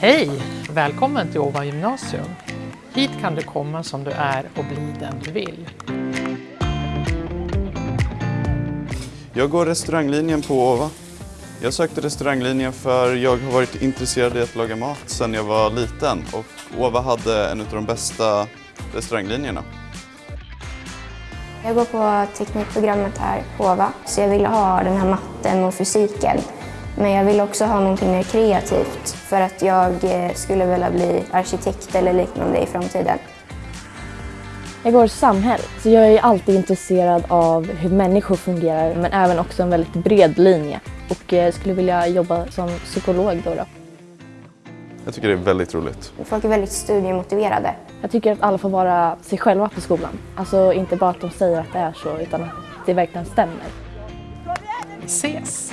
Hej! Välkommen till Åva gymnasium. Hit kan du komma som du är och bli den du vill. Jag går restauranglinjen på Åva. Jag sökte restauranglinjen för jag har varit intresserad i att laga mat sedan jag var liten och Åva hade en av de bästa restauranglinjerna. Jag går på teknikprogrammet här på Åva, så jag ville ha den här matten och fysiken. Men jag ville också ha någonting mer kreativt för att jag eh, skulle vilja bli arkitekt eller liknande i framtiden. Jag går samhäll, så jag är alltid intresserad av hur människor fungerar men även också en väldigt bred linje och eh, skulle vilja jobba som psykolog då. då. Jag tycker det är väldigt roligt. Folk är väldigt studiemotiverade. Jag tycker att alla får vara sig själva på skolan. Alltså inte bara att de säger att det är så utan att det verkligen stämmer. Vi ses!